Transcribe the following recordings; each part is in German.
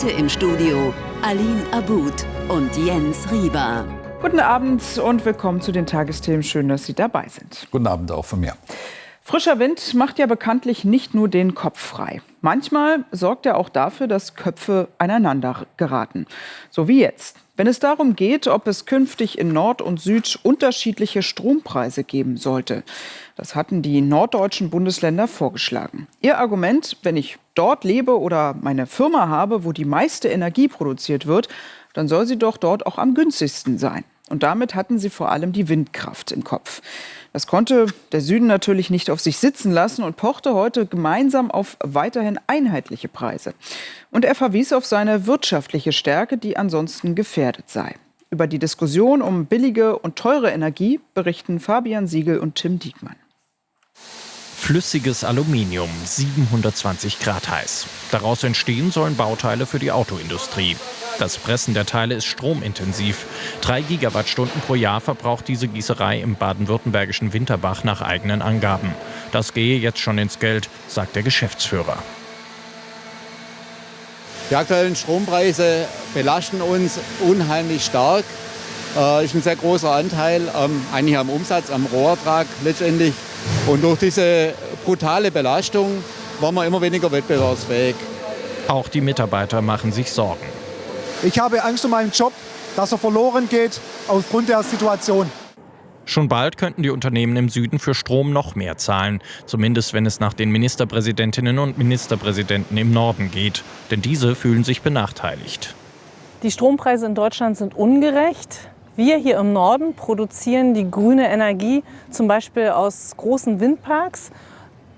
Heute im Studio Aline Abud und Jens Rieber. Guten Abend und willkommen zu den Tagesthemen. Schön, dass Sie dabei sind. Guten Abend auch von mir. Frischer Wind macht ja bekanntlich nicht nur den Kopf frei. Manchmal sorgt er auch dafür, dass Köpfe aneinander geraten. So wie jetzt. Wenn es darum geht, ob es künftig in Nord und Süd unterschiedliche Strompreise geben sollte. Das hatten die norddeutschen Bundesländer vorgeschlagen. Ihr Argument, wenn ich dort lebe oder meine Firma habe, wo die meiste Energie produziert wird, dann soll sie doch dort auch am günstigsten sein. Und damit hatten sie vor allem die Windkraft im Kopf. Das konnte der Süden natürlich nicht auf sich sitzen lassen und pochte heute gemeinsam auf weiterhin einheitliche Preise. Und er verwies auf seine wirtschaftliche Stärke, die ansonsten gefährdet sei. Über die Diskussion um billige und teure Energie berichten Fabian Siegel und Tim Diekmann. Flüssiges Aluminium, 720 Grad heiß. Daraus entstehen sollen Bauteile für die Autoindustrie. Das Pressen der Teile ist stromintensiv. Drei Gigawattstunden pro Jahr verbraucht diese Gießerei im baden-württembergischen Winterbach nach eigenen Angaben. Das gehe jetzt schon ins Geld, sagt der Geschäftsführer. Die aktuellen Strompreise belasten uns unheimlich stark. Äh, ist ein sehr großer Anteil ähm, eigentlich am Umsatz, am Rohertrag letztendlich. Und durch diese brutale Belastung waren wir immer weniger wettbewerbsfähig. Auch die Mitarbeiter machen sich Sorgen. Ich habe Angst um meinen Job, dass er verloren geht aufgrund der Situation. Schon bald könnten die Unternehmen im Süden für Strom noch mehr zahlen, zumindest wenn es nach den Ministerpräsidentinnen und Ministerpräsidenten im Norden geht. Denn diese fühlen sich benachteiligt. Die Strompreise in Deutschland sind ungerecht. Wir hier im Norden produzieren die grüne Energie zum Beispiel aus großen Windparks,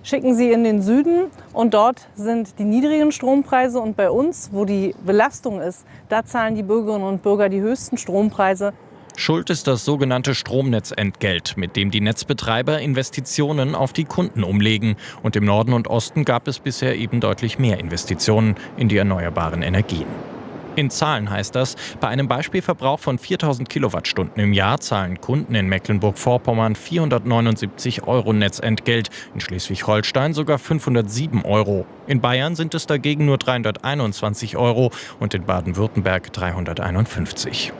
schicken sie in den Süden und dort sind die niedrigen Strompreise und bei uns, wo die Belastung ist, da zahlen die Bürgerinnen und Bürger die höchsten Strompreise. Schuld ist das sogenannte Stromnetzentgelt, mit dem die Netzbetreiber Investitionen auf die Kunden umlegen. Und im Norden und Osten gab es bisher eben deutlich mehr Investitionen in die erneuerbaren Energien. In Zahlen heißt das, bei einem Beispielverbrauch von 4000 Kilowattstunden im Jahr zahlen Kunden in Mecklenburg-Vorpommern 479 Euro Netzentgelt, in Schleswig-Holstein sogar 507 Euro. In Bayern sind es dagegen nur 321 Euro und in Baden-Württemberg 351.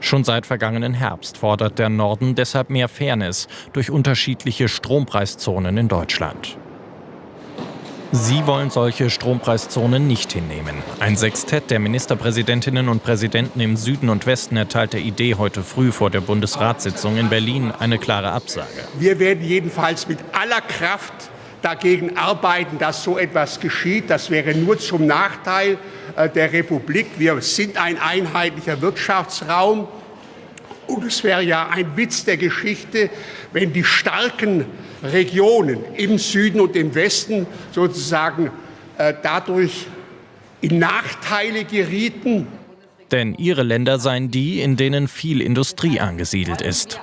Schon seit vergangenen Herbst fordert der Norden deshalb mehr Fairness durch unterschiedliche Strompreiszonen in Deutschland. Sie wollen solche Strompreiszonen nicht hinnehmen. Ein Sextett der Ministerpräsidentinnen und Präsidenten im Süden und Westen erteilt der Idee heute früh vor der Bundesratssitzung in Berlin eine klare Absage. Wir werden jedenfalls mit aller Kraft dagegen arbeiten, dass so etwas geschieht. Das wäre nur zum Nachteil äh, der Republik. Wir sind ein einheitlicher Wirtschaftsraum. Und es wäre ja ein Witz der Geschichte, wenn die starken Regionen im Süden und im Westen sozusagen äh, dadurch in Nachteile gerieten. Denn ihre Länder seien die, in denen viel Industrie angesiedelt ist.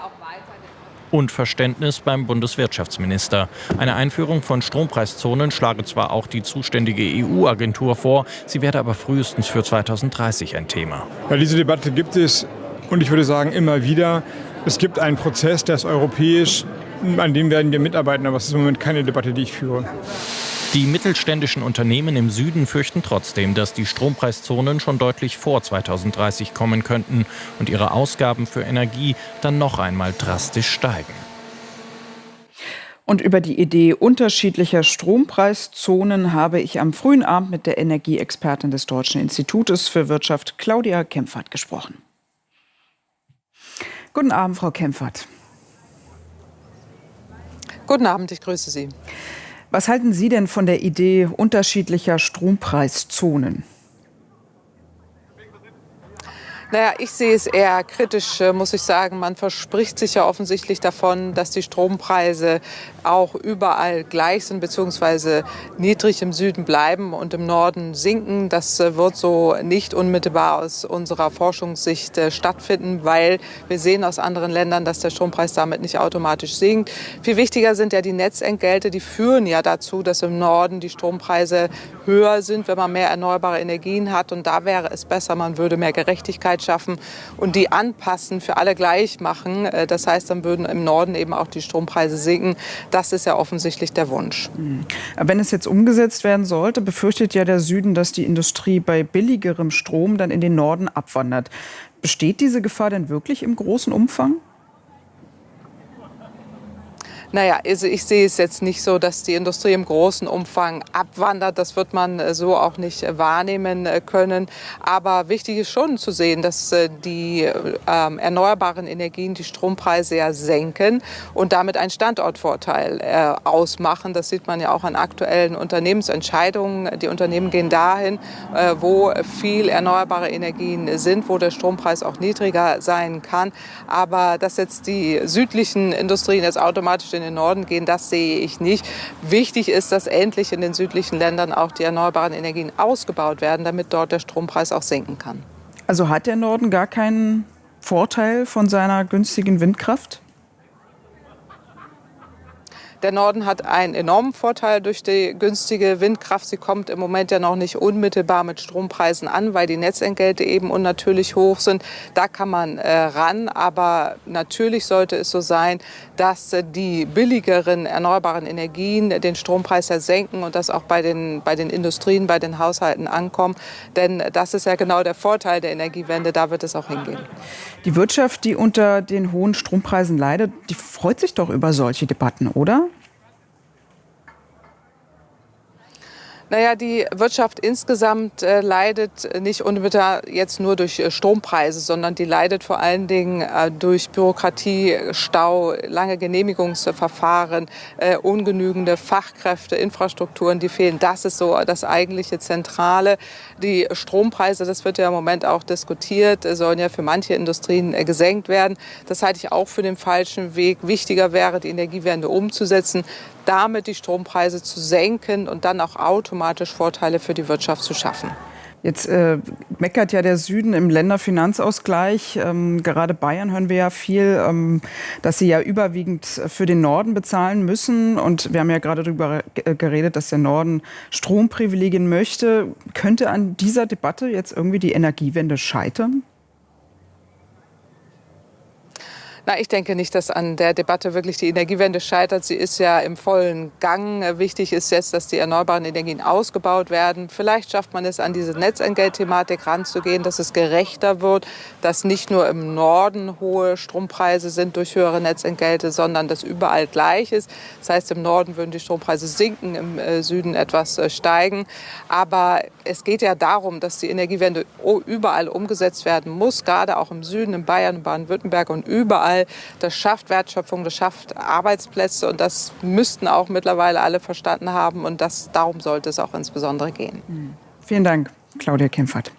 Und Verständnis beim Bundeswirtschaftsminister. Eine Einführung von Strompreiszonen schlage zwar auch die zuständige EU-Agentur vor, sie werde aber frühestens für 2030 ein Thema. Ja, diese Debatte gibt es und ich würde sagen immer wieder. Es gibt einen Prozess, der ist europäisch, an dem werden wir mitarbeiten, aber es ist im Moment keine Debatte, die ich führe. Die mittelständischen Unternehmen im Süden fürchten trotzdem, dass die Strompreiszonen schon deutlich vor 2030 kommen könnten und ihre Ausgaben für Energie dann noch einmal drastisch steigen. Und über die Idee unterschiedlicher Strompreiszonen habe ich am frühen Abend mit der Energieexpertin des Deutschen Institutes für Wirtschaft Claudia Kempfert gesprochen. Guten Abend, Frau Kempfert. Guten Abend, ich grüße Sie. Was halten Sie denn von der Idee unterschiedlicher Strompreiszonen? Naja, ich sehe es eher kritisch, äh, muss ich sagen. Man verspricht sich ja offensichtlich davon, dass die Strompreise auch überall gleich sind bzw. niedrig im Süden bleiben und im Norden sinken. Das äh, wird so nicht unmittelbar aus unserer Forschungssicht äh, stattfinden, weil wir sehen aus anderen Ländern, dass der Strompreis damit nicht automatisch sinkt. Viel wichtiger sind ja die Netzentgelte, die führen ja dazu, dass im Norden die Strompreise höher sind, wenn man mehr erneuerbare Energien hat. Und da wäre es besser, man würde mehr Gerechtigkeit Gerechtigkeit schaffen und die anpassen, für alle gleich machen. Äh, das heißt, dann würden im Norden eben auch die Strompreise sinken. Das ist ja offensichtlich der Wunsch. Mhm. Wenn es jetzt umgesetzt werden sollte, befürchtet ja der Süden, dass die Industrie bei billigerem Strom dann in den Norden abwandert. Besteht diese Gefahr denn wirklich im großen Umfang? Naja, also ich sehe es jetzt nicht so, dass die Industrie im großen Umfang abwandert. Das wird man äh, so auch nicht äh, wahrnehmen äh, können. Aber wichtig ist schon zu sehen, dass die ähm, erneuerbaren Energien die Strompreise ja senken und damit einen Standortvorteil äh, ausmachen. Das sieht man ja auch an aktuellen Unternehmensentscheidungen. Die Unternehmen gehen dahin, äh, wo viel erneuerbare Energien sind, wo der Strompreis auch niedriger sein kann. Aber dass jetzt die südlichen Industrien jetzt automatisch in den Norden gehen, das sehe ich nicht. Wichtig ist, dass endlich in den südlichen Ländern auch die erneuerbaren Energien ausgebaut werden, damit dort der Strompreis auch sinken kann. Also hat der Norden gar keinen Vorteil von seiner günstigen Windkraft? Der Norden hat einen enormen Vorteil durch die günstige Windkraft. Sie kommt im Moment ja noch nicht unmittelbar mit Strompreisen an, weil die Netzentgelte eben unnatürlich hoch sind. Da kann man äh, ran. Aber natürlich sollte es so sein, dass äh, die billigeren erneuerbaren Energien den Strompreis ja senken und das auch bei den, bei den Industrien, bei den Haushalten ankommen. Denn das ist ja genau der Vorteil der Energiewende. Da wird es auch hingehen. Die Wirtschaft, die unter den hohen Strompreisen leidet, die freut sich doch über solche Debatten, oder? Naja, die Wirtschaft insgesamt äh, leidet nicht unmittelbar jetzt nur durch äh, Strompreise, sondern die leidet vor allen Dingen äh, durch Bürokratie, Stau, lange Genehmigungsverfahren, äh, ungenügende Fachkräfte, Infrastrukturen, die fehlen. Das ist so das eigentliche Zentrale. Die Strompreise, das wird ja im Moment auch diskutiert, äh, sollen ja für manche Industrien äh, gesenkt werden. Das halte ich auch für den falschen Weg. Wichtiger wäre, die Energiewende umzusetzen damit die Strompreise zu senken und dann auch automatisch Vorteile für die Wirtschaft zu schaffen. Jetzt äh, meckert ja der Süden im Länderfinanzausgleich. Ähm, gerade Bayern hören wir ja viel, ähm, dass sie ja überwiegend für den Norden bezahlen müssen. Und wir haben ja gerade darüber geredet, dass der Norden Stromprivilegien möchte. Könnte an dieser Debatte jetzt irgendwie die Energiewende scheitern? Na, ich denke nicht, dass an der Debatte wirklich die Energiewende scheitert. Sie ist ja im vollen Gang. Wichtig ist jetzt, dass die erneuerbaren Energien ausgebaut werden. Vielleicht schafft man es, an diese Netzentgeltthematik ranzugehen, dass es gerechter wird, dass nicht nur im Norden hohe Strompreise sind durch höhere Netzentgelte, sondern dass überall gleich ist. Das heißt, im Norden würden die Strompreise sinken, im äh, Süden etwas äh, steigen. Aber es geht ja darum, dass die Energiewende überall umgesetzt werden muss, gerade auch im Süden, in Bayern, Baden-Württemberg und überall überall. Das schafft Wertschöpfung, das schafft Arbeitsplätze und das müssten auch mittlerweile alle verstanden haben und das, darum sollte es auch insbesondere gehen. Vielen Dank, Claudia Kempfert.